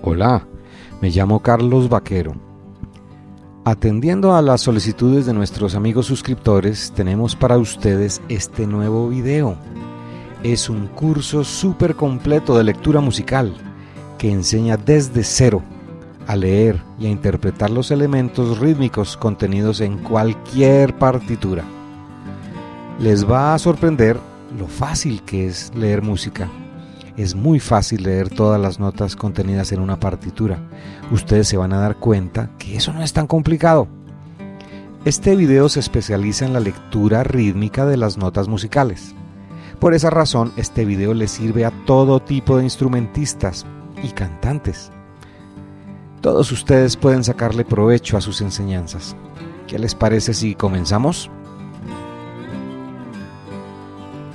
Hola, me llamo Carlos Vaquero. Atendiendo a las solicitudes de nuestros amigos suscriptores, tenemos para ustedes este nuevo video. Es un curso súper completo de lectura musical que enseña desde cero a leer y a interpretar los elementos rítmicos contenidos en cualquier partitura. Les va a sorprender lo fácil que es leer música. Es muy fácil leer todas las notas contenidas en una partitura. Ustedes se van a dar cuenta que eso no es tan complicado. Este video se especializa en la lectura rítmica de las notas musicales. Por esa razón, este video le sirve a todo tipo de instrumentistas y cantantes. Todos ustedes pueden sacarle provecho a sus enseñanzas. ¿Qué les parece si comenzamos?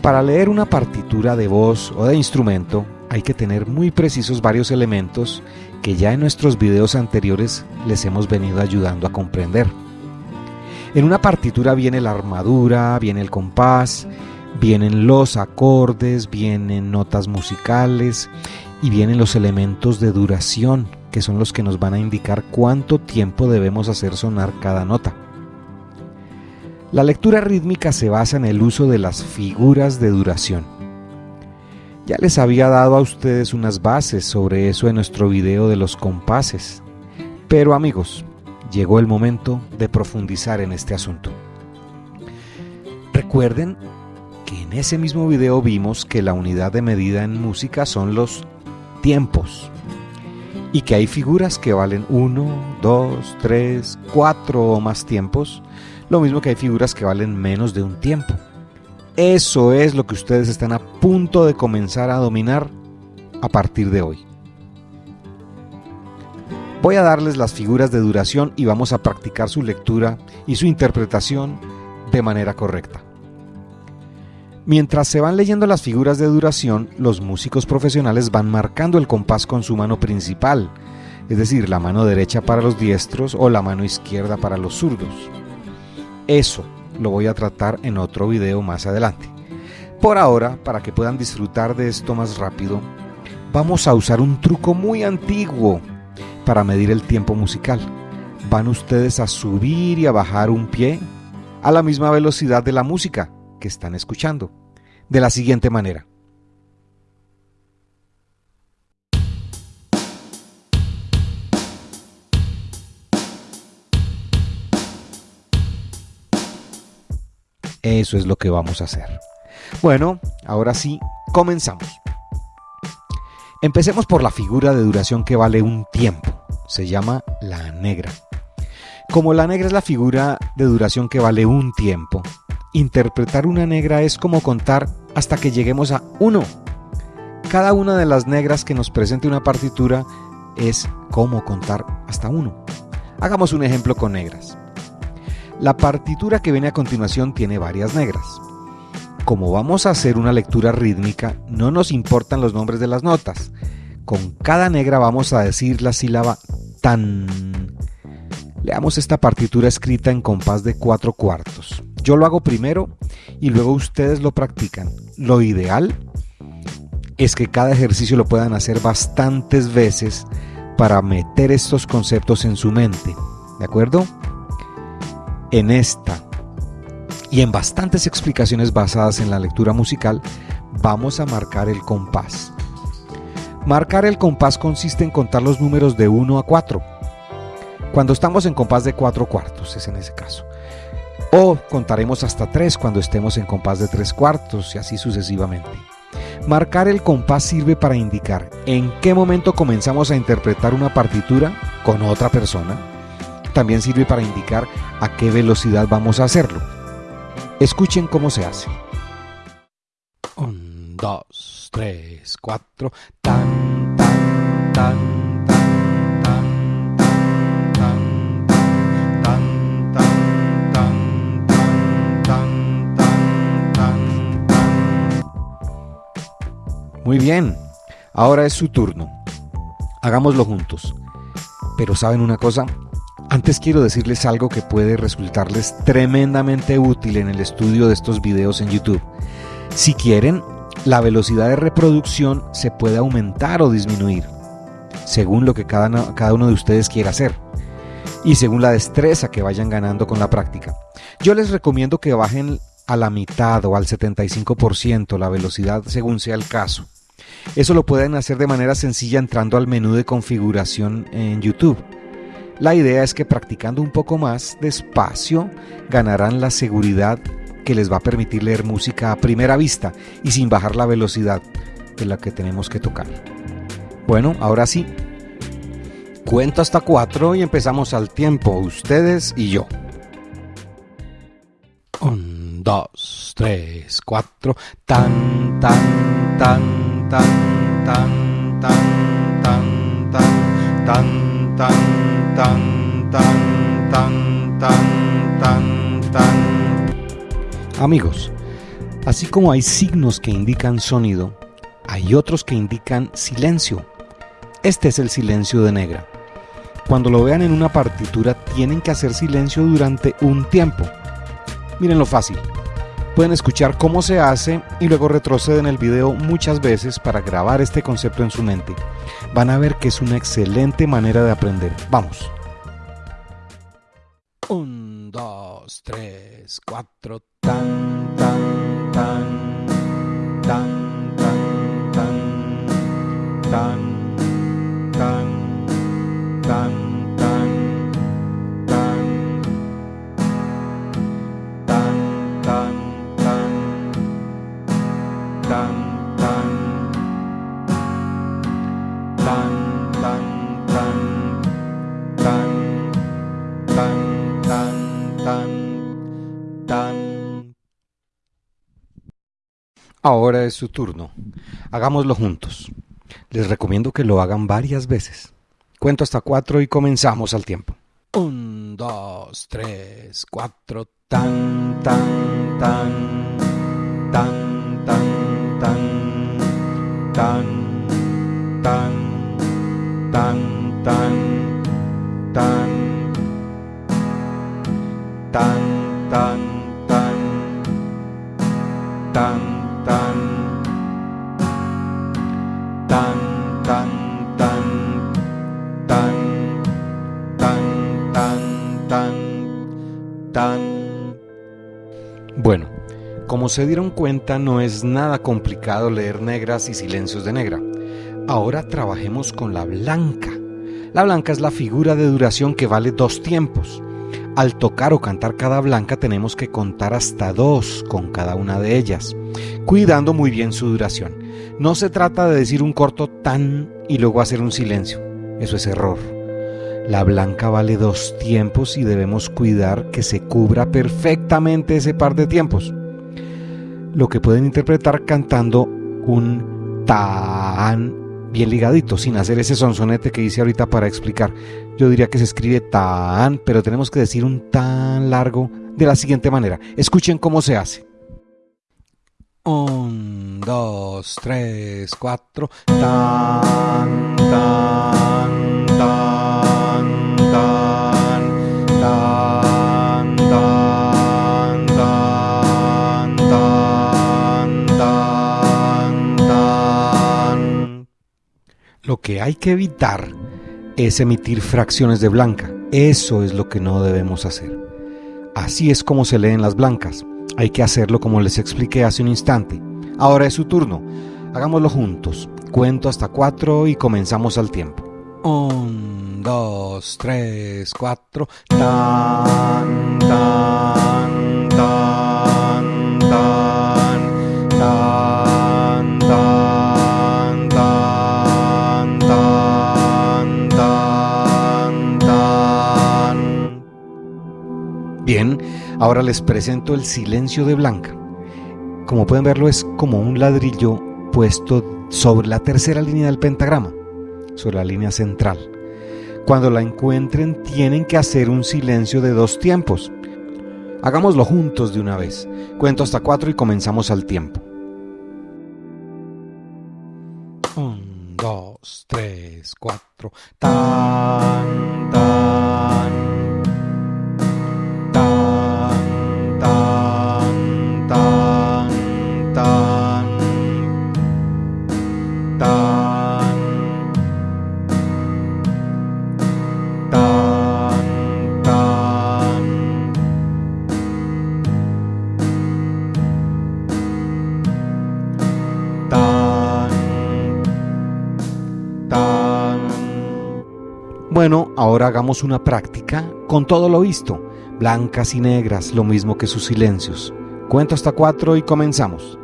Para leer una partitura de voz o de instrumento hay que tener muy precisos varios elementos que ya en nuestros videos anteriores les hemos venido ayudando a comprender. En una partitura viene la armadura, viene el compás, vienen los acordes, vienen notas musicales y vienen los elementos de duración que son los que nos van a indicar cuánto tiempo debemos hacer sonar cada nota. La lectura rítmica se basa en el uso de las figuras de duración. Ya les había dado a ustedes unas bases sobre eso en nuestro video de los compases. Pero amigos, llegó el momento de profundizar en este asunto. Recuerden que en ese mismo video vimos que la unidad de medida en música son los tiempos y que hay figuras que valen 1, 2, 3, 4 o más tiempos, lo mismo que hay figuras que valen menos de un tiempo. Eso es lo que ustedes están a punto de comenzar a dominar a partir de hoy. Voy a darles las figuras de duración y vamos a practicar su lectura y su interpretación de manera correcta. Mientras se van leyendo las figuras de duración, los músicos profesionales van marcando el compás con su mano principal, es decir, la mano derecha para los diestros o la mano izquierda para los zurdos. Eso lo voy a tratar en otro video más adelante. Por ahora, para que puedan disfrutar de esto más rápido, vamos a usar un truco muy antiguo para medir el tiempo musical. Van ustedes a subir y a bajar un pie a la misma velocidad de la música que están escuchando, de la siguiente manera. Eso es lo que vamos a hacer. Bueno, ahora sí, comenzamos. Empecemos por la figura de duración que vale un tiempo. Se llama la negra. Como la negra es la figura de duración que vale un tiempo, interpretar una negra es como contar hasta que lleguemos a uno. Cada una de las negras que nos presente una partitura es como contar hasta uno. Hagamos un ejemplo con negras. La partitura que viene a continuación tiene varias negras. Como vamos a hacer una lectura rítmica, no nos importan los nombres de las notas. Con cada negra vamos a decir la sílaba tan. Leamos esta partitura escrita en compás de cuatro cuartos. Yo lo hago primero y luego ustedes lo practican. Lo ideal es que cada ejercicio lo puedan hacer bastantes veces para meter estos conceptos en su mente. ¿De acuerdo? En esta y en bastantes explicaciones basadas en la lectura musical, vamos a marcar el compás. Marcar el compás consiste en contar los números de 1 a 4. Cuando estamos en compás de 4 cuartos, es en ese caso. O contaremos hasta 3 cuando estemos en compás de 3 cuartos y así sucesivamente. Marcar el compás sirve para indicar en qué momento comenzamos a interpretar una partitura con otra persona. También sirve para indicar a qué velocidad vamos a hacerlo. Escuchen cómo se hace. 1, 2, 3, 4. Tan, tan, tan. Muy bien, ahora es su turno. Hagámoslo juntos. Pero ¿saben una cosa? Antes quiero decirles algo que puede resultarles tremendamente útil en el estudio de estos videos en YouTube. Si quieren, la velocidad de reproducción se puede aumentar o disminuir. según lo que cada, uno de ustedes quiera hacer y según la destreza que vayan ganando con la práctica. Yo les recomiendo que bajen a la mitad o al 75% la velocidad según sea el caso. Eso lo pueden hacer de manera sencilla entrando al menú de configuración en YouTube. La idea es que practicando un poco más despacio ganarán la seguridad que les va a permitir leer música a primera vista y sin bajar la velocidad de la que tenemos que tocar. Bueno, ahora sí. Cuento hasta cuatro y empezamos al tiempo, ustedes y yo. Un, dos, tres, cuatro. Tan, tan, Amigos, así como hay signos que indican sonido, hay otros que indican silencio. Este es el silencio de negra. Cuando lo vean en una partitura tienen que hacer silencio durante un tiempo. Miren lo fácil. Pueden escuchar cómo se hace y luego retroceden el video muchas veces para grabar este concepto en su mente. Van a ver que es una excelente manera de aprender. Vamos. Un, dos, tres, cuatro. Tan, Ahora es su turno. Hagámoslo juntos. Les recomiendo que lo hagan varias veces. Cuento hasta cuatro y comenzamos al tiempo. Un, dos, tres, cuatro. Tan, tan, tan. Tan, tan, tan. Tan, tan, tan, tan, tan. Tan, tan. Bueno, como se dieron cuenta, no es nada complicado leer negras y silencios de negra. Ahora trabajemos con la blanca. La blanca es la figura de duración que vale dos tiempos. Al tocar o cantar cada blanca tenemos que contar hasta dos con cada una de ellas, cuidando muy bien su duración. No se trata de decir un corto tan y luego hacer un silencio. Eso es error. La blanca vale dos tiempos y debemos cuidar que se cubra perfectamente ese par de tiempos. Lo que pueden interpretar cantando un tan bien ligadito, sin hacer ese sonsonete que hice ahorita para explicar. Yo diría que se escribe tan, pero tenemos que decir un tan largo de la siguiente manera. Escuchen cómo se hace. Un, dos, tres, cuatro. Tan, tan, tan. Lo que hay que evitar es emitir fracciones de blanca. Eso es lo que no debemos hacer. Así es como se leen las blancas. Hay que hacerlo como les expliqué hace un instante. Ahora es su turno. Hagámoslo juntos. Cuento hasta cuatro y comenzamos al tiempo. Dos, tres, cuatro. Tan, tan, tan, tan, tan, tan, tan, tan. Bien, ahora les presento el silencio de Blanca. Como pueden verlo es como un ladrillo puesto sobre la tercera línea del pentagrama sobre la línea central. Cuando la encuentren tienen que hacer un silencio de dos tiempos. Hagámoslo juntos de una vez. Cuento hasta cuatro y comenzamos al tiempo. Un, dos, tres, cuatro. Tan, tan. Bueno, ahora hagamos una práctica con todo lo visto, blancas y negras, lo mismo que sus silencios. Cuento hasta cuatro y comenzamos.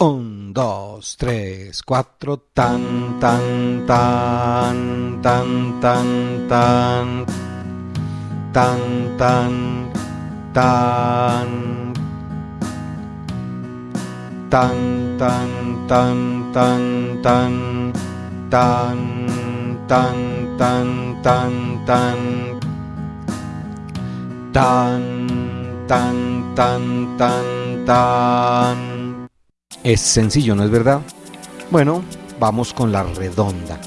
Un, dos, tres, cuatro, tan, tan, tan, tan, tan, tan, tan, tan, tan, tan, tan, tan, tan, tan, tan, tan, tan, tan, tan, tan, tan, tan. Es sencillo, ¿no es verdad? Bueno, vamos con la redonda.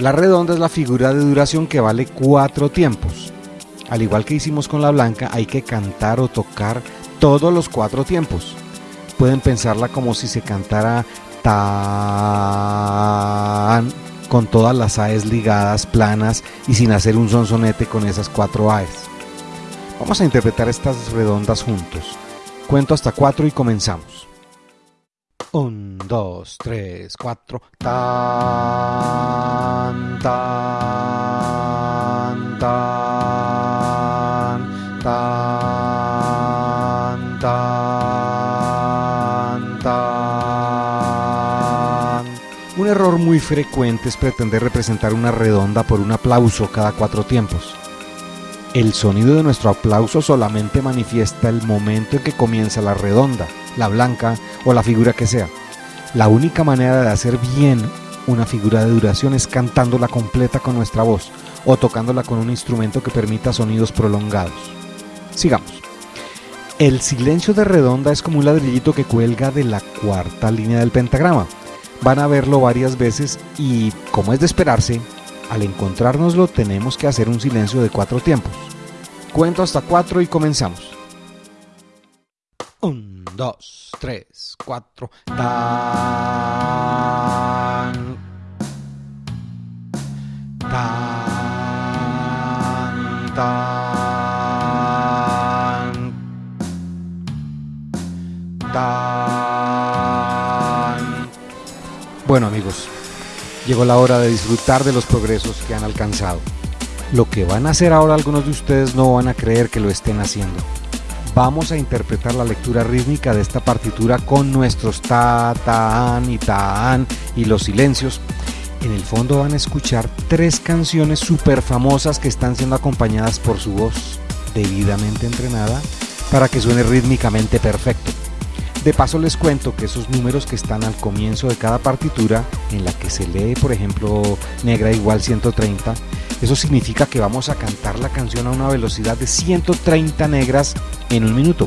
La redonda es la figura de duración que vale cuatro tiempos. Al igual que hicimos con la blanca, hay que cantar o tocar todos los cuatro tiempos. Pueden pensarla como si se cantara tan con todas las AES ligadas, planas y sin hacer un sonsonete con esas cuatro AES. Vamos a interpretar estas redondas juntos. Cuento hasta cuatro y comenzamos. Un, dos, tres, cuatro. Tan, tan, tan, tan, error muy frecuente es pretender representar una redonda por un aplauso cada cuatro tiempos. El sonido de nuestro aplauso solamente manifiesta el momento en que comienza la redonda, la blanca o la figura que sea. La única manera de hacer bien una figura de duración es cantándola completa con nuestra voz o tocándola con un instrumento que permita sonidos prolongados. Sigamos. El silencio de redonda es como un ladrillito que cuelga de la cuarta línea del pentagrama van a verlo varias veces y, como es de esperarse, al encontrárnoslo tenemos que hacer un silencio de cuatro tiempos. Cuento hasta cuatro y comenzamos. Un, dos, tres, cuatro. Tan. Tan. Tan. Tan. Llegó la hora de disfrutar de los progresos que han alcanzado. Lo que van a hacer ahora algunos de ustedes no van a creer que lo estén haciendo. Vamos a interpretar la lectura rítmica de esta partitura con nuestros ta, tan y tan y los silencios. En el fondo van a escuchar tres canciones súper famosas que están siendo acompañadas por su voz debidamente entrenada para que suene rítmicamente perfecto. De paso les cuento que esos números que están al comienzo de cada partitura, en la que se lee por ejemplo negra igual 130, eso significa que vamos a cantar la canción a una velocidad de 130 negras en un minuto.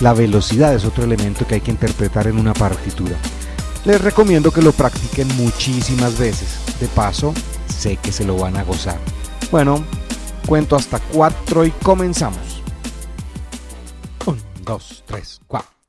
La velocidad es otro elemento que hay que interpretar en una partitura. Les recomiendo que lo practiquen muchísimas veces. De paso, sé que se lo van a gozar. Bueno, cuento hasta 4 y comenzamos. 1, 2, 3, 4 tan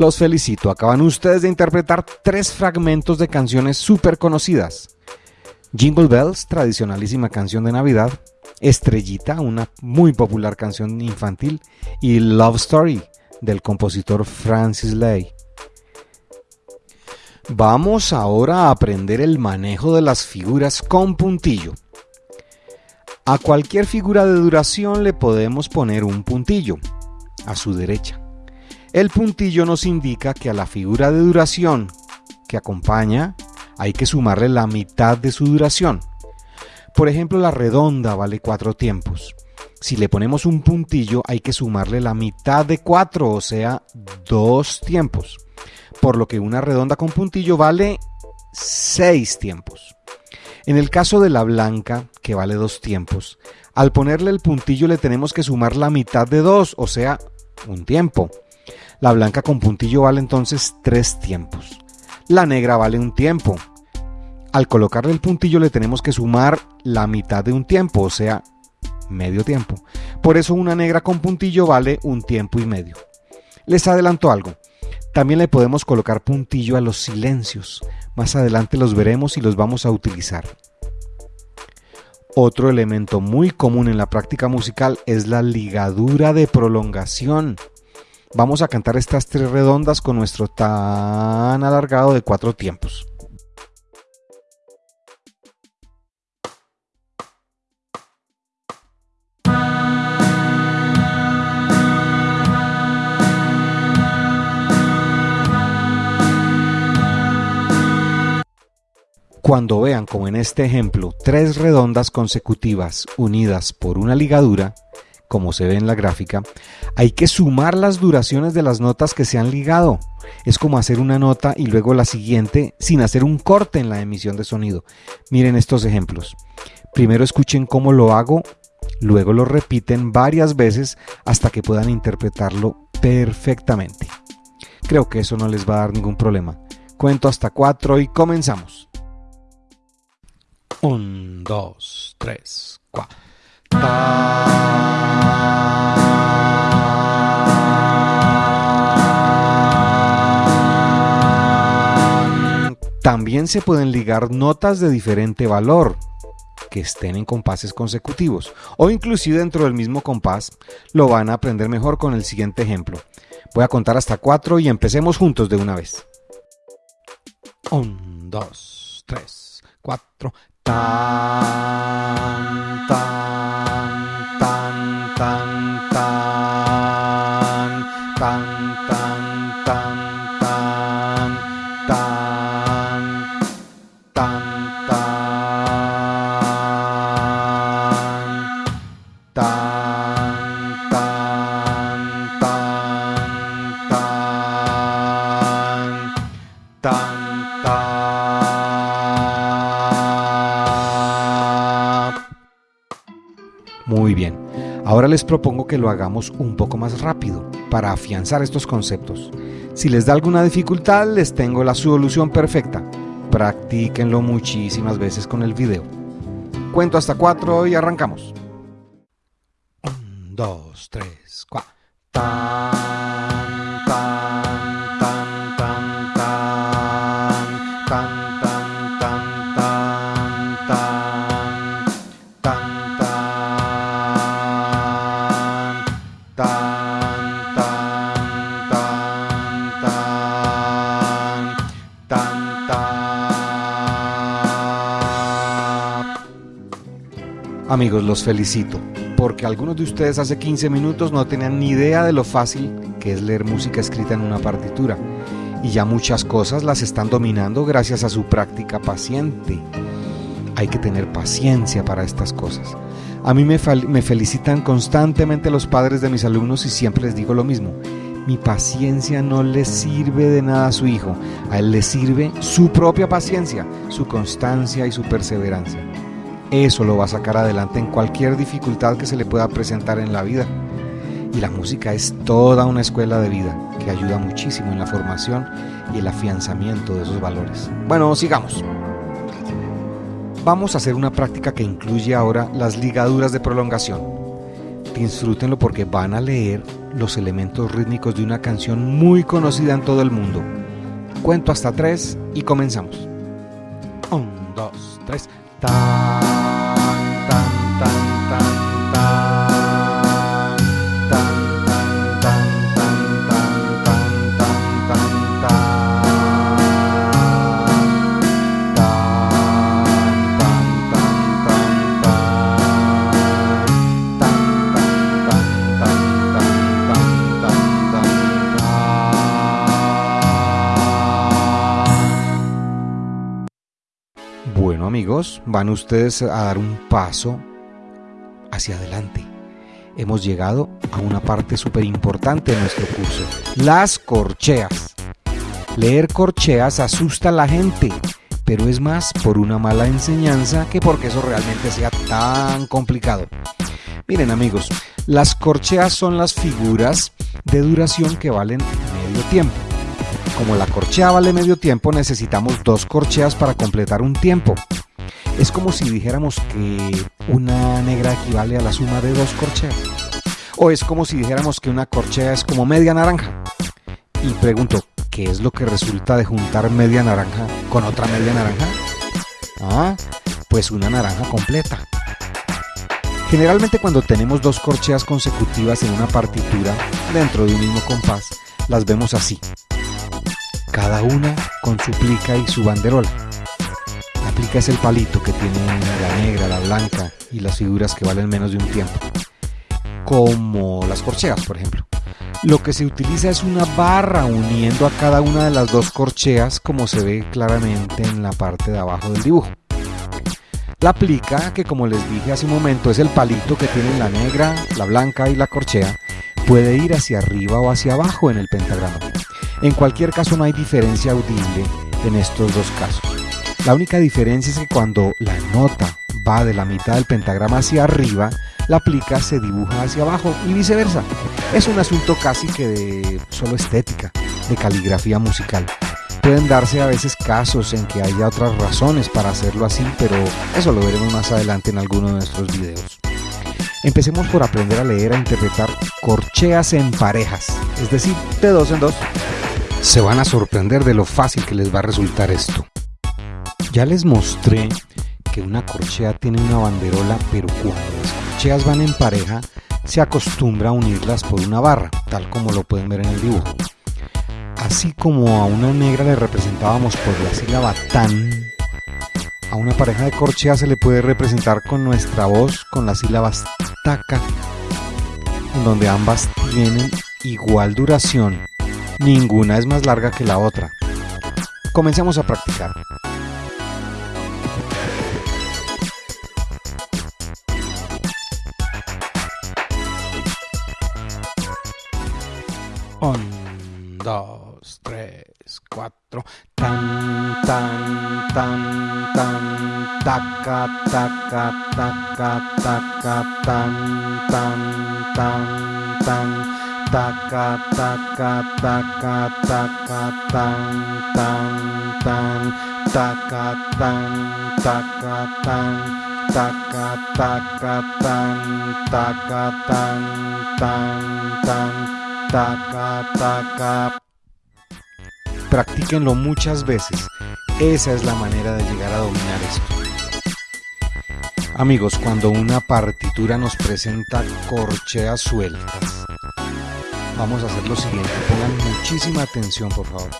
Los felicito, acaban ustedes de interpretar tres fragmentos de canciones súper conocidas. Jingle Bells, tradicionalísima canción de Navidad, Estrellita, una muy popular canción infantil, y Love Story, del compositor Francis Lay. Vamos ahora a aprender el manejo de las figuras con puntillo. A cualquier figura de duración le podemos poner un puntillo a su derecha. El puntillo nos indica que a la figura de duración que acompaña hay que sumarle la mitad de su duración. Por ejemplo, la redonda vale cuatro tiempos. Si le ponemos un puntillo hay que sumarle la mitad de cuatro, o sea, dos tiempos. Por lo que una redonda con puntillo vale seis tiempos. En el caso de la blanca, que vale dos tiempos, al ponerle el puntillo le tenemos que sumar la mitad de dos, o sea, un tiempo. La blanca con puntillo vale entonces tres tiempos. La negra vale un tiempo. Al colocarle el puntillo le tenemos que sumar la mitad de un tiempo, o sea, medio tiempo. Por eso una negra con puntillo vale un tiempo y medio. Les adelanto algo. También le podemos colocar puntillo a los silencios. Más adelante los veremos y los vamos a utilizar. Otro elemento muy común en la práctica musical es la ligadura de prolongación. Vamos a cantar estas tres redondas con nuestro tan alargado de cuatro tiempos. Cuando vean como en este ejemplo tres redondas consecutivas unidas por una ligadura, como se ve en la gráfica, hay que sumar las duraciones de las notas que se han ligado. Es como hacer una nota y luego la siguiente sin hacer un corte en la emisión de sonido. Miren estos ejemplos. Primero escuchen cómo lo hago, luego lo repiten varias veces hasta que puedan interpretarlo perfectamente. Creo que eso no les va a dar ningún problema. Cuento hasta cuatro y comenzamos. Un, dos, tres, cuatro. También se pueden ligar notas de diferente valor que estén en compases consecutivos o inclusive dentro del mismo compás lo van a aprender mejor con el siguiente ejemplo. Voy a contar hasta 4 y empecemos juntos de una vez. 1, 2, 3, 4, ตามตาม ahora les propongo que lo hagamos un poco más rápido para afianzar estos conceptos. Si les da alguna dificultad, les tengo la solución perfecta. Practíquenlo muchísimas veces con el video. Cuento hasta cuatro y arrancamos. Un, dos, tres, cuatro. Tan, tan, Amigos, los felicito, porque algunos de ustedes hace 15 minutos no tenían ni idea de lo fácil que es leer música escrita en una partitura, y ya muchas cosas las están dominando gracias a su práctica paciente. Hay que tener paciencia para estas cosas. A mí me, felicitan constantemente los padres de mis alumnos y siempre les digo lo mismo. Mi paciencia no le sirve de nada a su hijo, a él le sirve su propia paciencia, su constancia y su perseverancia. Eso lo va a sacar adelante en cualquier dificultad que se le pueda presentar en la vida. Y la música es toda una escuela de vida que ayuda muchísimo en la formación y el afianzamiento de esos valores. Bueno, sigamos. Vamos a hacer una práctica que incluye ahora las ligaduras de prolongación. Disfrútenlo porque van a leer los elementos rítmicos de una canción muy conocida en todo el mundo. Cuento hasta tres y comenzamos. Un, dos, tres. Amigos, van ustedes a dar un paso hacia adelante. Hemos llegado a una parte súper importante de nuestro curso, las corcheas. Leer corcheas asusta a la gente, pero es más por una mala enseñanza que porque eso realmente sea tan complicado. Miren amigos, las corcheas son las figuras de duración que valen medio tiempo. Como la corchea vale medio tiempo, necesitamos dos corcheas para completar un tiempo. Es como si dijéramos que una negra equivale a la suma de dos corcheas. O es como si dijéramos que una corchea es como media naranja. Y pregunto, ¿qué es lo que resulta de juntar media naranja con otra media naranja? Ah, pues una naranja completa. Generalmente cuando tenemos dos corcheas consecutivas en una partitura dentro de un mismo compás, las vemos así. Cada una con su plica y su banderola es el palito que tiene la negra, la blanca y las figuras que valen menos de un tiempo, como las corcheas, por ejemplo. Lo que se utiliza es una barra uniendo a cada una de las dos corcheas como se ve claramente en la parte de abajo del dibujo. La plica, que como les dije hace un momento es el palito que tiene la negra, la blanca y la corchea, puede ir hacia arriba o hacia abajo en el pentagrama. En cualquier caso no hay diferencia audible en estos dos casos. La única diferencia es que cuando la nota va de la mitad del pentagrama hacia arriba, la plica se dibuja hacia abajo y viceversa. Es un asunto casi que de solo estética, de caligrafía musical. Pueden darse a veces casos en que haya otras razones para hacerlo así, pero eso lo veremos más adelante en alguno de nuestros videos. Empecemos por aprender a leer e interpretar corcheas en parejas, es decir, de dos en dos. Se van a sorprender de lo fácil que les va a resultar esto. Ya les mostré que una corchea tiene una banderola, pero cuando las corcheas van en pareja, se acostumbra a unirlas por una barra, tal como lo pueden ver en el dibujo. Así como a una negra le representábamos por la sílaba tan, a una pareja de corcheas se le puede representar con nuestra voz con las sílabas taca, en donde ambas tienen igual duración. Ninguna es más larga que la otra. Comencemos a practicar. Dos, tres, cuatro. Tan, tan, tan, tan. Taca, taca, taca, taca, tan, tan, tan, tan. Taca, taca, taca, taca, tan, tan, tan. Taca, tan, taca, tan. Taca, taca, tan, taca, tan, tan, tan taca, taca. Practíquenlo muchas veces. Esa es la manera de llegar a dominar esto. Amigos, cuando una partitura nos presenta corcheas sueltas, vamos a hacer lo siguiente. Pongan muchísima atención, por favor.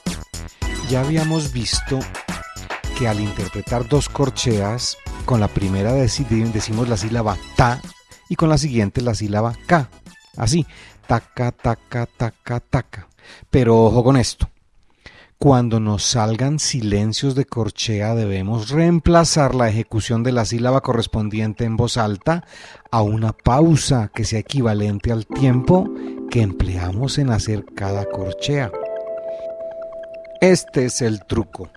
Ya habíamos visto que al interpretar dos corcheas, con la primera decimos la sílaba ta y con la siguiente la sílaba ka. Así, taca, taca, taca, taca. Pero ojo con esto. Cuando nos salgan silencios de corchea debemos reemplazar la ejecución de la sílaba correspondiente en voz alta a una pausa que sea equivalente al tiempo que empleamos en hacer cada corchea. Este es el truco.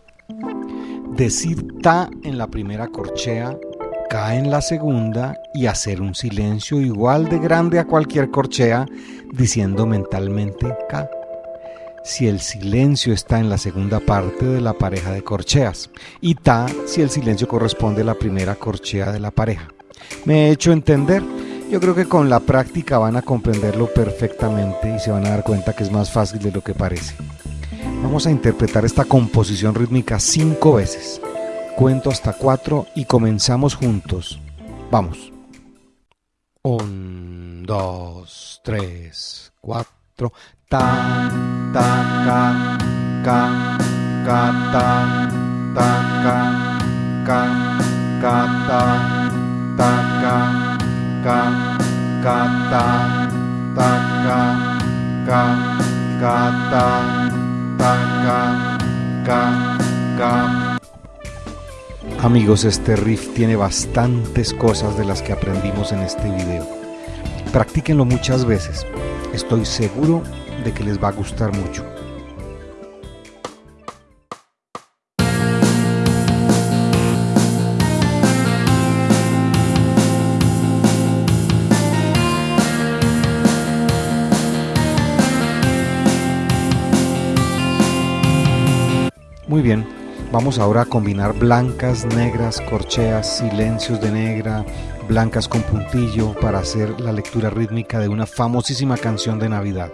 Decir ta en la primera corchea en la segunda y hacer un silencio igual de grande a cualquier corchea diciendo mentalmente K. Si el silencio está en la segunda parte de la pareja de corcheas y Ta si el silencio corresponde a la primera corchea de la pareja. ¿Me he hecho entender? Yo creo que con la práctica van a comprenderlo perfectamente y se van a dar cuenta que es más fácil de lo que parece. Vamos a interpretar esta composición rítmica cinco veces. Cuento hasta cuatro y comenzamos juntos. Vamos. Un, dos, tres, cuatro. Ta, ta, ca, ca, ca, ta, ta, ca, ca, ca, ta, ta, ca, ca, ca, ta, ta, ca, ca, ca, ca, ca, ca. Amigos, este riff tiene bastantes cosas de las que aprendimos en este video. Practíquenlo muchas veces. Estoy seguro de que les va a gustar mucho. Muy bien, Vamos ahora a combinar blancas, negras, corcheas, silencios de negra, blancas con puntillo para hacer la lectura rítmica de una famosísima canción de Navidad.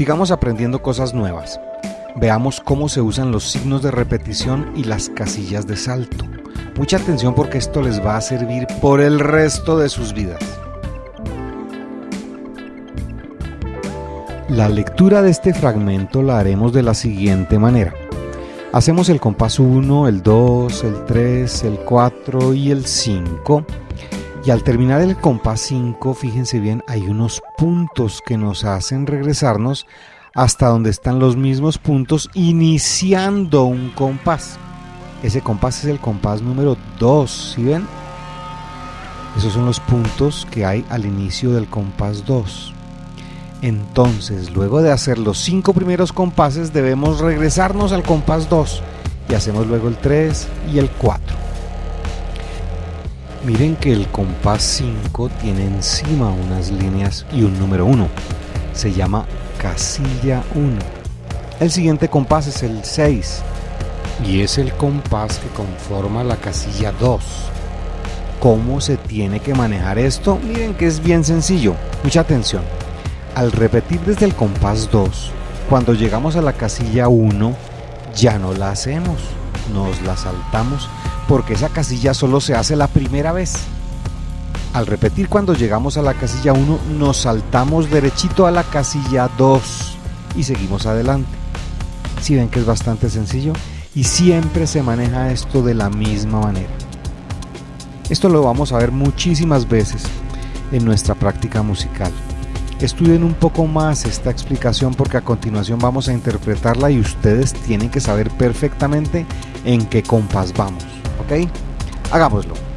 Sigamos aprendiendo cosas nuevas. Veamos cómo se usan los signos de repetición y las casillas de salto. Mucha atención porque esto les va a servir por el resto de sus vidas. La lectura de este fragmento la haremos de la siguiente manera. Hacemos el compás 1, el 2, el 3, el 4 y el 5 y al terminar el compás 5, fíjense bien, hay unos puntos que nos hacen regresarnos hasta donde están los mismos puntos iniciando un compás. Ese compás es el compás número 2, ¿sí ven? Esos son los puntos que hay al inicio del compás 2. Entonces, luego de hacer los cinco primeros compases, debemos regresarnos al compás 2 y hacemos luego el 3 y el 4. Miren que el compás 5 tiene encima unas líneas y un número 1. Se llama casilla 1. El siguiente compás es el 6 y es el compás que conforma la casilla 2. ¿Cómo se tiene que manejar esto? Miren que es bien sencillo. Mucha atención. Al repetir desde el compás 2, cuando llegamos a la casilla 1, ya no la hacemos, nos la saltamos porque esa casilla solo se hace la primera vez. Al repetir cuando llegamos a la casilla 1, nos saltamos derechito a la casilla 2 y seguimos adelante. Si ven que es bastante sencillo y siempre se maneja esto de la misma manera. Esto lo vamos a ver muchísimas veces en nuestra práctica musical. Estudien un poco más esta explicación porque a continuación vamos a interpretarla y ustedes tienen que saber perfectamente en qué compás vamos. ¿Ok? Hagámoslo.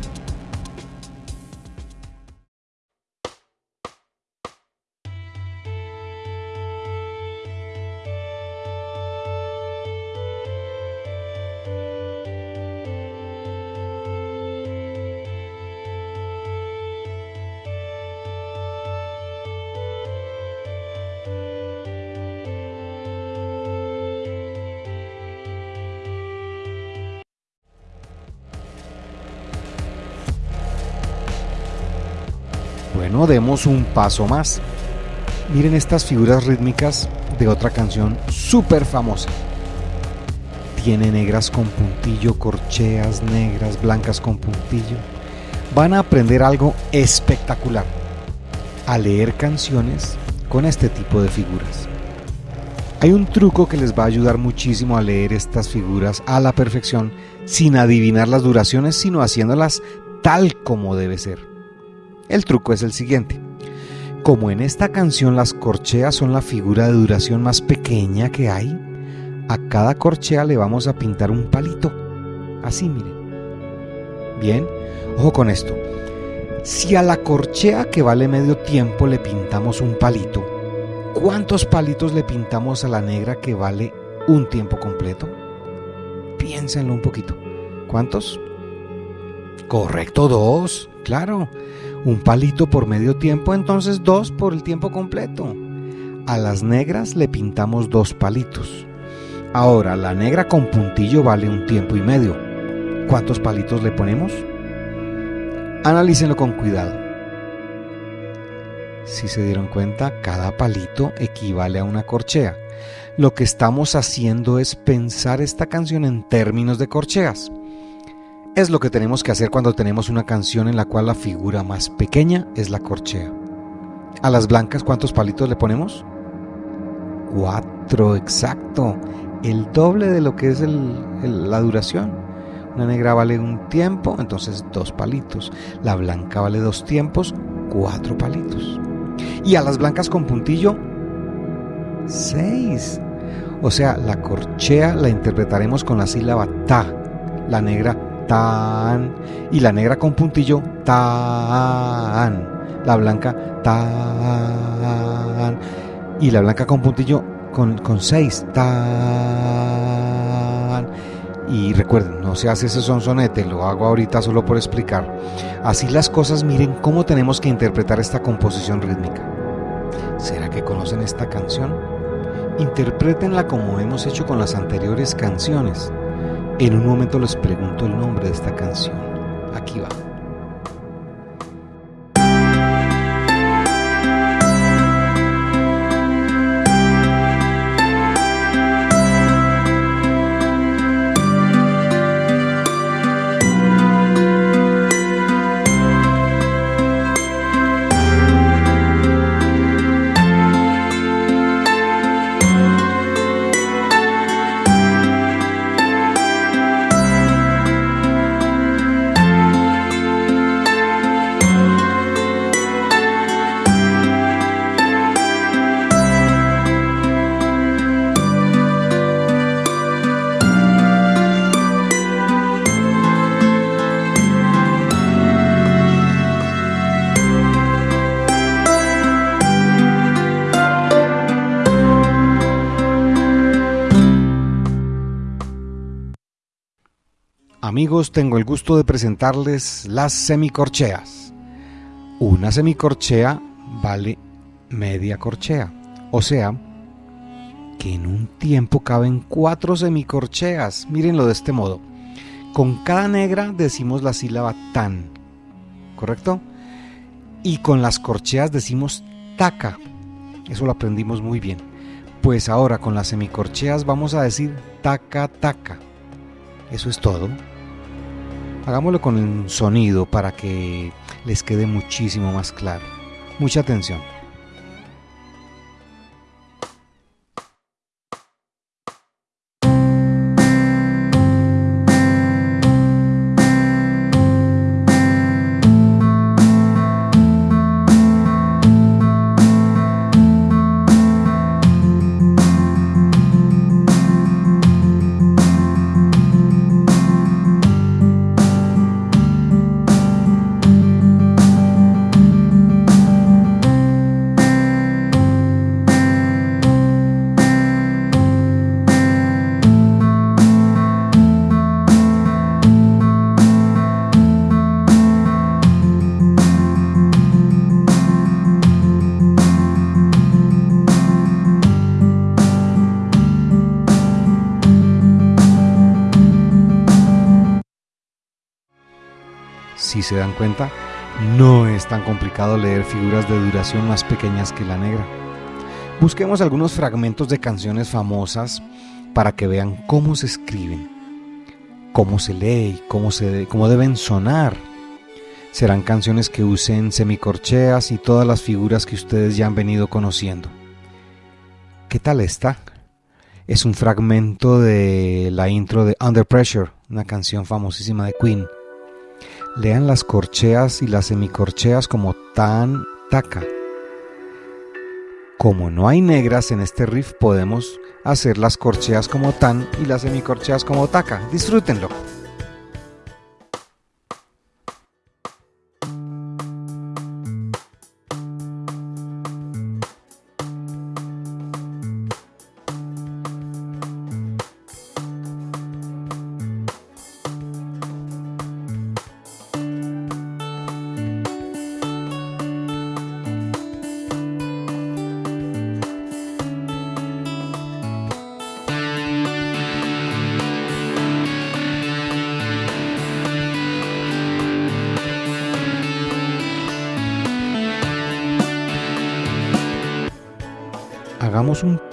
Bueno, demos un paso más. Miren estas figuras rítmicas de otra canción súper famosa. Tiene negras con puntillo, corcheas negras, blancas con puntillo. Van a aprender algo espectacular. A leer canciones con este tipo de figuras. Hay un truco que les va a ayudar muchísimo a leer estas figuras a la perfección sin adivinar las duraciones, sino haciéndolas tal como debe ser. El truco es el siguiente. Como en esta canción las corcheas son la figura de duración más pequeña que hay, a cada corchea le vamos a pintar un palito. Así, miren. Bien, ojo con esto. Si a la corchea que vale medio tiempo le pintamos un palito, ¿cuántos palitos le pintamos a la negra que vale un tiempo completo? Piénsenlo un poquito. ¿Cuántos? Correcto, dos. Claro. Un palito por medio tiempo, entonces dos por el tiempo completo. A las negras le pintamos dos palitos. Ahora, la negra con puntillo vale un tiempo y medio. ¿Cuántos palitos le ponemos? Analícenlo con cuidado. Si se dieron cuenta, cada palito equivale a una corchea. Lo que estamos haciendo es pensar esta canción en términos de corcheas. Es lo que tenemos que hacer cuando tenemos una canción en la cual la figura más pequeña es la corchea. A las blancas, ¿cuántos palitos le ponemos? Cuatro, exacto. El doble de lo que es la duración. Una negra vale un tiempo, entonces dos palitos. La blanca vale dos tiempos, cuatro palitos. Y a las blancas con puntillo, seis. O sea, la corchea la interpretaremos con la sílaba ta. La negra tan. Y la negra con puntillo tan. La blanca tan. Y la blanca con puntillo con, con seis tan. Y recuerden, no se hace ese sonsonete, lo hago ahorita solo por explicar. Así las cosas, miren cómo tenemos que interpretar esta composición rítmica. ¿Será que conocen esta canción? Interprétenla como hemos hecho con las anteriores canciones. En un momento les pregunto el nombre de esta canción. Aquí va. Amigos, tengo el gusto de presentarles las semicorcheas. Una semicorchea vale media corchea, o sea, que en un tiempo caben cuatro semicorcheas. Mírenlo de este modo. Con cada negra decimos la sílaba tan, ¿correcto? Y con las corcheas decimos taca. Eso lo aprendimos muy bien. Pues ahora con las semicorcheas vamos a decir taca taca. Eso es todo. Hagámoslo con un sonido para que les quede muchísimo más claro. Mucha atención. Si se dan cuenta, no es tan complicado leer figuras de duración más pequeñas que la negra. Busquemos algunos fragmentos de canciones famosas para que vean cómo se escriben, cómo se lee y cómo, se, cómo deben sonar. Serán canciones que usen semicorcheas y todas las figuras que ustedes ya han venido conociendo. ¿Qué tal está? Es un fragmento de la intro de Under Pressure, una canción famosísima de Queen. Lean las corcheas y las semicorcheas como tan, taca. Como no hay negras en este riff, podemos hacer las corcheas como tan y las semicorcheas como taca. Disfrútenlo.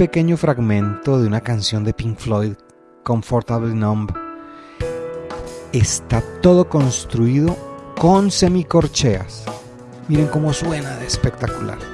Pequeño fragmento de una canción de Pink Floyd, Comfortably Numb. Está todo construido con semicorcheas. Miren cómo suena de espectacular.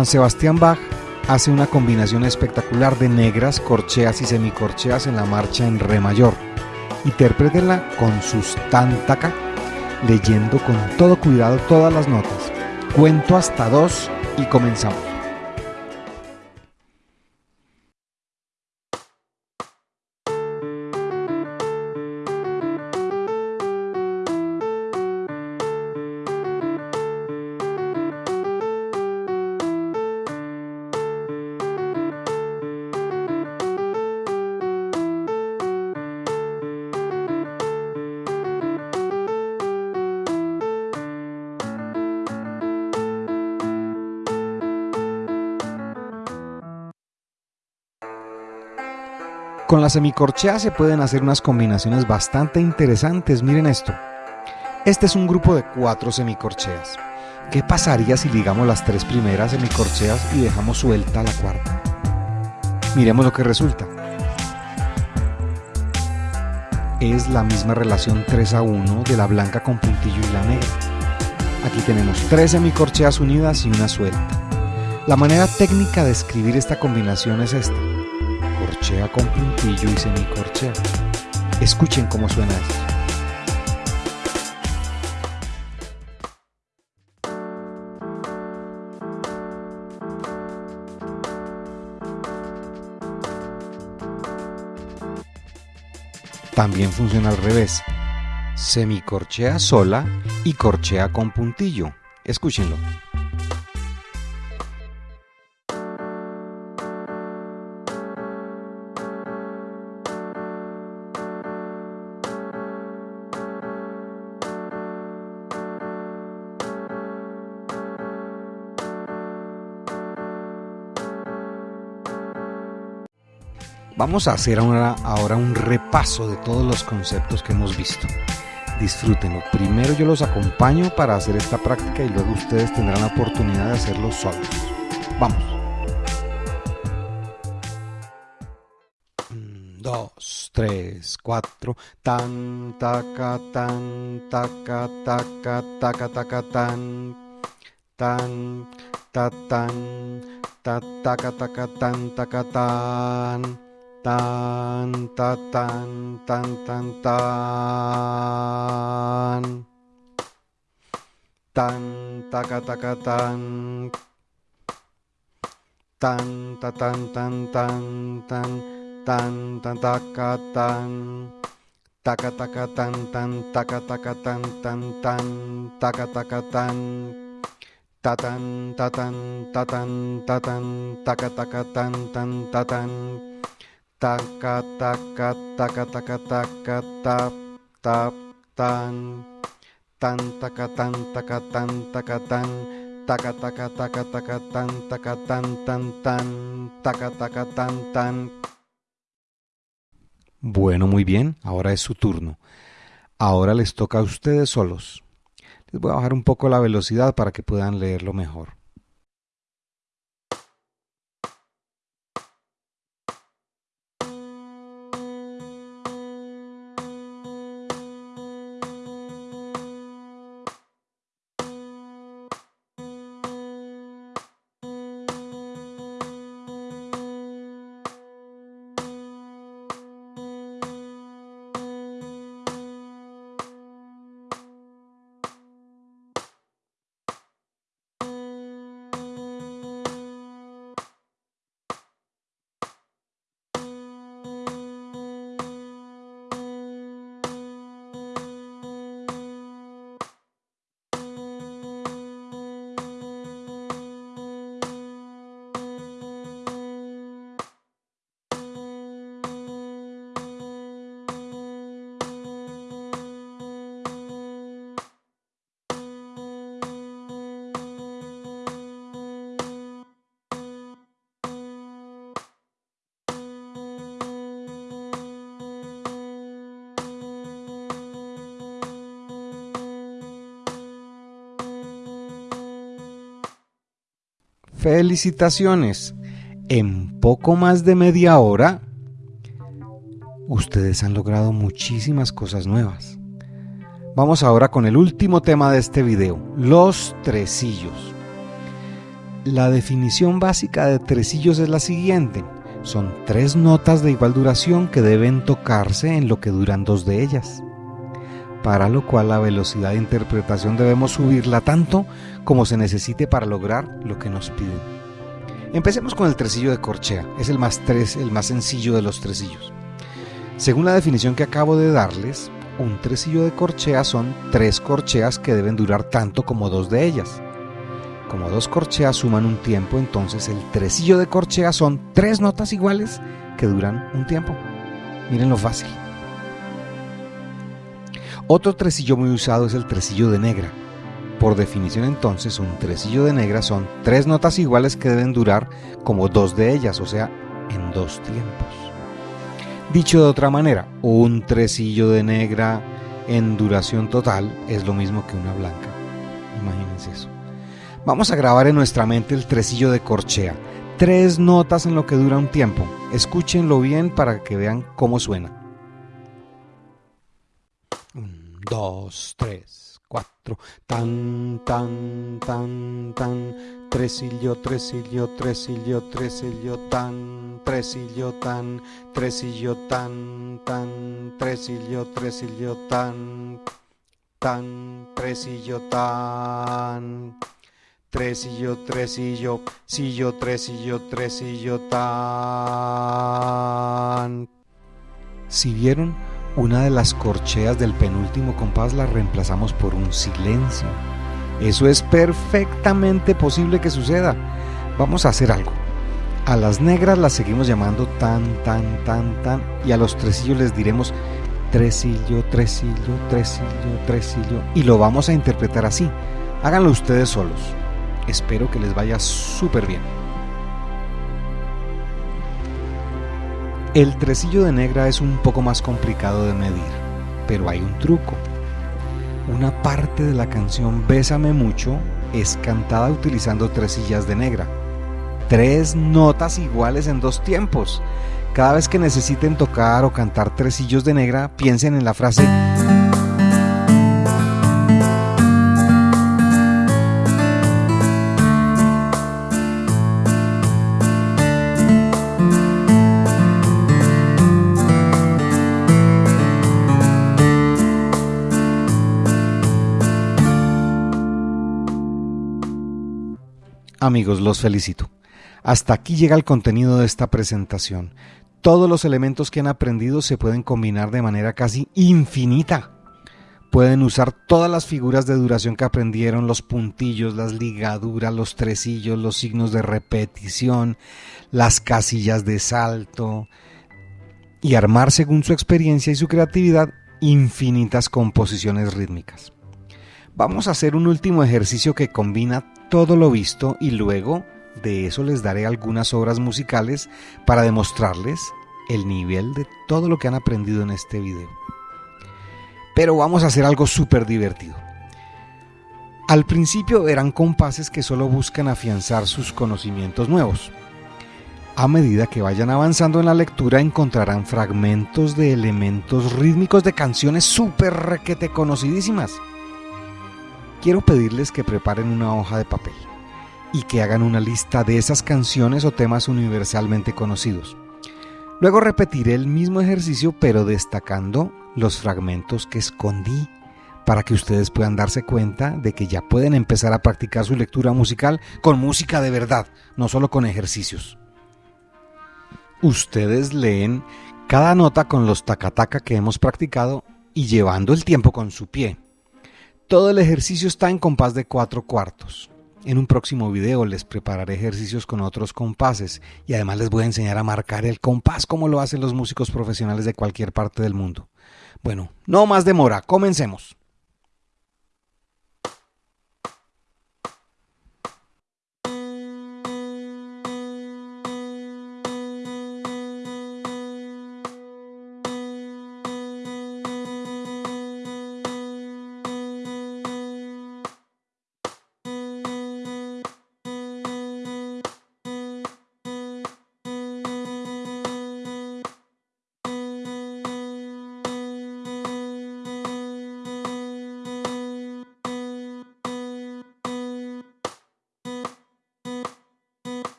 Juan Sebastián Bach hace una combinación espectacular de negras, corcheas y semicorcheas en la marcha en re mayor. Interprétenla con sus tantaca, leyendo con todo cuidado todas las notas. Cuento hasta dos y comenzamos. Con la semicorchea se pueden hacer unas combinaciones bastante interesantes, miren esto. Este es un grupo de cuatro semicorcheas. ¿Qué pasaría si ligamos las tres primeras semicorcheas y dejamos suelta la cuarta? Miremos lo que resulta. Es la misma relación 3 a 1 de la blanca con puntillo y la negra. Aquí tenemos tres semicorcheas unidas y una suelta. La manera técnica de escribir esta combinación es esta corchea con puntillo y semicorchea. Escuchen cómo suena esto. También funciona al revés. Semicorchea sola y corchea con puntillo. Escúchenlo. Vamos a hacer ahora, ahora, un repaso de todos los conceptos que hemos visto. Disfrútenlo. Primero yo los acompaño para hacer esta práctica y luego ustedes tendrán la oportunidad de hacerlo solos. Vamos. dos, tres, cuatro. Tan, taca, tan, taca, taca, taca, taca, tan. Tan, ta, tan, ta, taca, taca, tan, taca, tan tan ta tan tan tan tan. Tan taka taka tan. Tan ta tan tan tan tan. Tan tan. Taka tan taka taka tan tan. Taka taka tan tan ta, ka, ta, ka, tan. Taka tan tatan tatan taka taka tan. Tan tatan taka taka taka taka taka tap tap tan tan taka tan taka tan taka tan taka taka taka taka tan taka tan tan tan taka taka tan tan Bueno, muy bien, ahora es su turno. Ahora les toca a ustedes solos. Les voy a bajar un poco la velocidad para que puedan leerlo mejor. Felicitaciones. En poco más de media hora, ustedes han logrado muchísimas cosas nuevas. Vamos ahora con el último tema de este video, los tresillos. La definición básica de tresillos es la siguiente. Son tres notas de igual duración que deben tocarse en lo que duran dos de ellas, para lo cual la velocidad de interpretación debemos subirla tanto como se necesite para lograr lo que nos piden. Empecemos con el tresillo de corchea, es el más, el más sencillo de los tresillos. Según la definición que acabo de darles, un tresillo de corchea son tres corcheas que deben durar tanto como dos de ellas. Como dos corcheas suman un tiempo, entonces el tresillo de corchea son tres notas iguales que duran un tiempo. Miren lo fácil. Otro tresillo muy usado es el tresillo de negra. Por definición entonces, un tresillo de negra son tres notas iguales que deben durar como dos de ellas, o sea, en dos tiempos. Dicho de otra manera, un tresillo de negra en duración total es lo mismo que una blanca. Imagínense eso. Vamos a grabar en nuestra mente el tresillo de corchea. Tres notas en lo que dura un tiempo. Escúchenlo bien para que vean cómo suena. Dos, tres, cuatro. Tan, tan, tan, tan. Tresillo, tresillo, tresillo, tresillo, tan. Tresillo, tan. Tresillo, tan, tan. Tresillo, tresillo, tan. Tan, tresillo, tan. Tresillo, tresillo, sillo, tresillo, tresillo, tan. Si vieron, una de las corcheas del penúltimo compás la reemplazamos por un silencio. Eso es perfectamente posible que suceda. Vamos a hacer algo. A las negras las seguimos llamando tan, tan, tan, tan. Y a los tresillos les diremos tresillo, tresillo, tresillo, tresillo. Y lo vamos a interpretar así. Háganlo ustedes solos. Espero que les vaya súper bien. El tresillo de negra es un poco más complicado de medir, pero hay un truco. Una parte de la canción Bésame mucho es cantada utilizando tresillas de negra. Tres notas iguales en dos tiempos. Cada vez que necesiten tocar o cantar tresillos de negra, piensen en la frase Amigos, los felicito. Hasta aquí llega el contenido de esta presentación. Todos los elementos que han aprendido se pueden combinar de manera casi infinita. Pueden usar todas las figuras de duración que aprendieron, los puntillos, las ligaduras, los tresillos, los signos de repetición, las casillas de salto y armar según su experiencia y su creatividad infinitas composiciones rítmicas. Vamos a hacer un último ejercicio que combina todo lo visto y luego de eso les daré algunas obras musicales para demostrarles el nivel de todo lo que han aprendido en este video. Pero vamos a hacer algo súper divertido. Al principio verán compases que solo buscan afianzar sus conocimientos nuevos. A medida que vayan avanzando en la lectura encontrarán fragmentos de elementos rítmicos de canciones súper requete conocidísimas quiero pedirles que preparen una hoja de papel y que hagan una lista de esas canciones o temas universalmente conocidos. Luego repetiré el mismo ejercicio pero destacando los fragmentos que escondí para que ustedes puedan darse cuenta de que ya pueden empezar a practicar su lectura musical con música de verdad, no solo con ejercicios. Ustedes leen cada nota con los tacataca que hemos practicado y llevando el tiempo con su pie. Todo el ejercicio está en compás de cuatro cuartos. En un próximo video les prepararé ejercicios con otros compases y además les voy a enseñar a marcar el compás como lo hacen los músicos profesionales de cualquier parte del mundo. Bueno, no más demora, comencemos.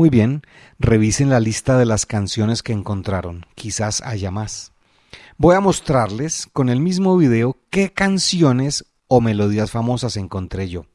Muy bien, revisen la lista de las canciones que encontraron, quizás haya más. Voy a mostrarles con el mismo video qué canciones o melodías famosas encontré yo.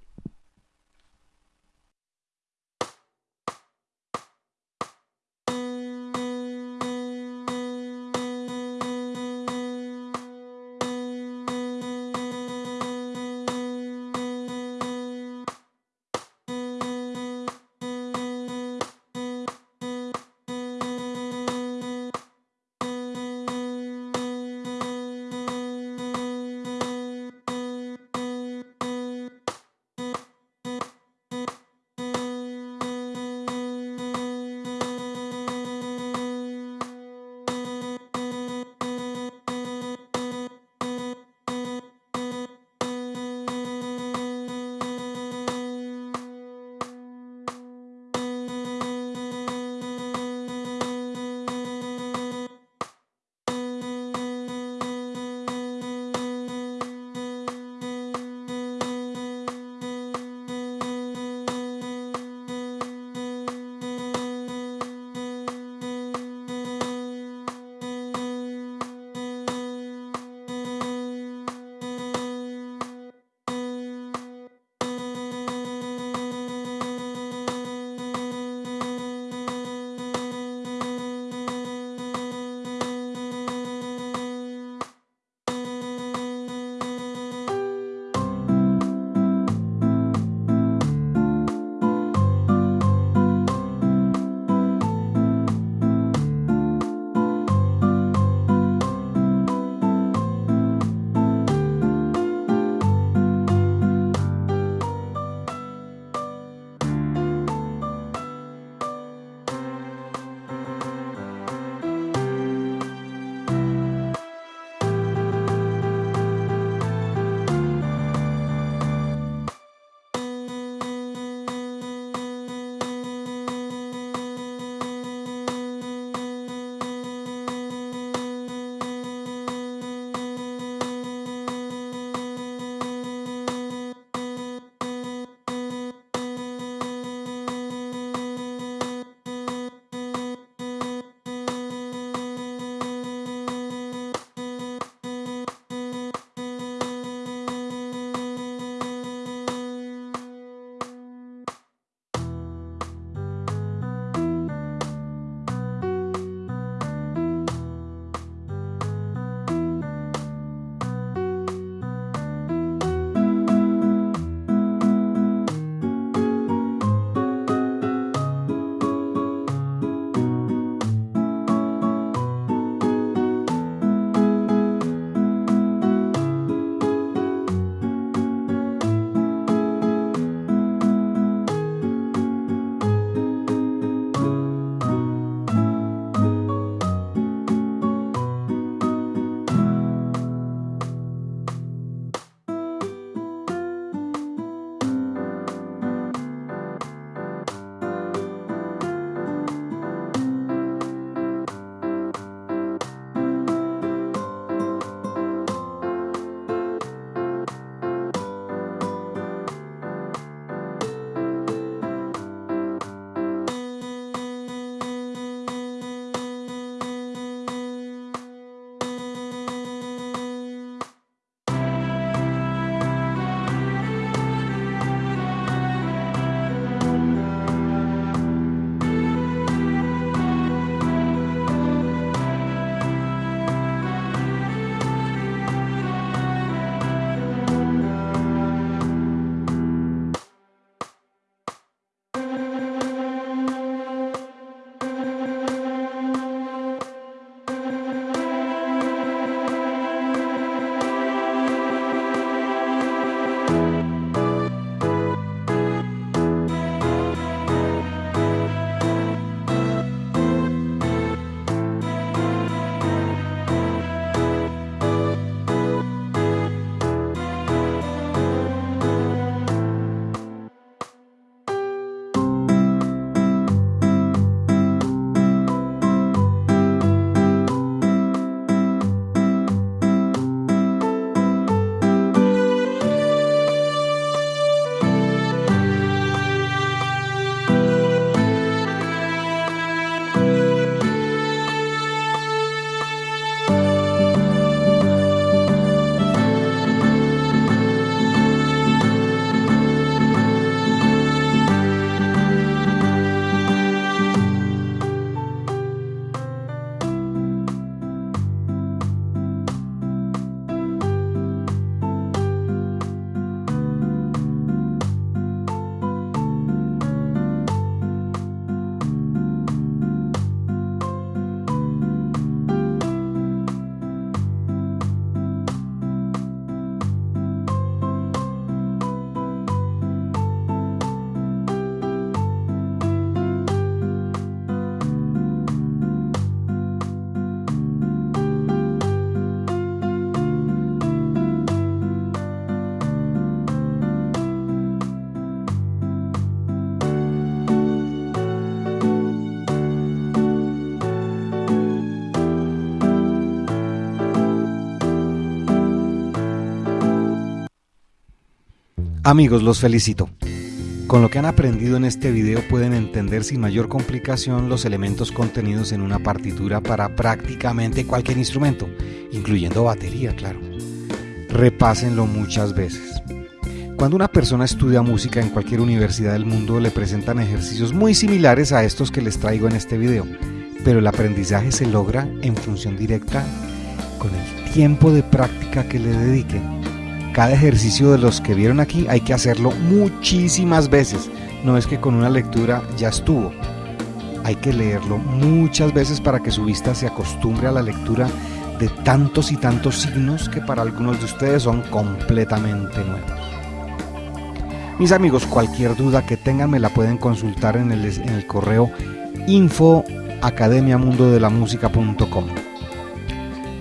Amigos, los felicito. Con lo que han aprendido en este video pueden entender sin mayor complicación los elementos contenidos en una partitura para prácticamente cualquier instrumento, incluyendo batería, claro. Repásenlo muchas veces. Cuando una persona estudia música en cualquier universidad del mundo le presentan ejercicios muy similares a estos que les traigo en este video, pero el aprendizaje se logra en función directa con el tiempo de práctica que le dediquen cada ejercicio de los que vieron aquí hay que hacerlo muchísimas veces. No es que con una lectura ya estuvo. Hay que leerlo muchas veces para que su vista se acostumbre a la lectura de tantos y tantos signos que para algunos de ustedes son completamente nuevos. Mis amigos, cualquier duda que tengan me la pueden consultar en el, correo info academiamundodelamusica.com.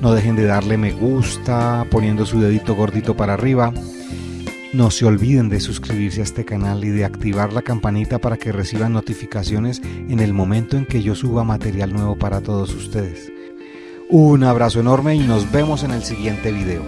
No dejen de darle me gusta, poniendo su dedito gordito para arriba. No se olviden de suscribirse a este canal y de activar la campanita para que reciban notificaciones en el momento en que yo suba material nuevo para todos ustedes. Un abrazo enorme y nos vemos en el siguiente video.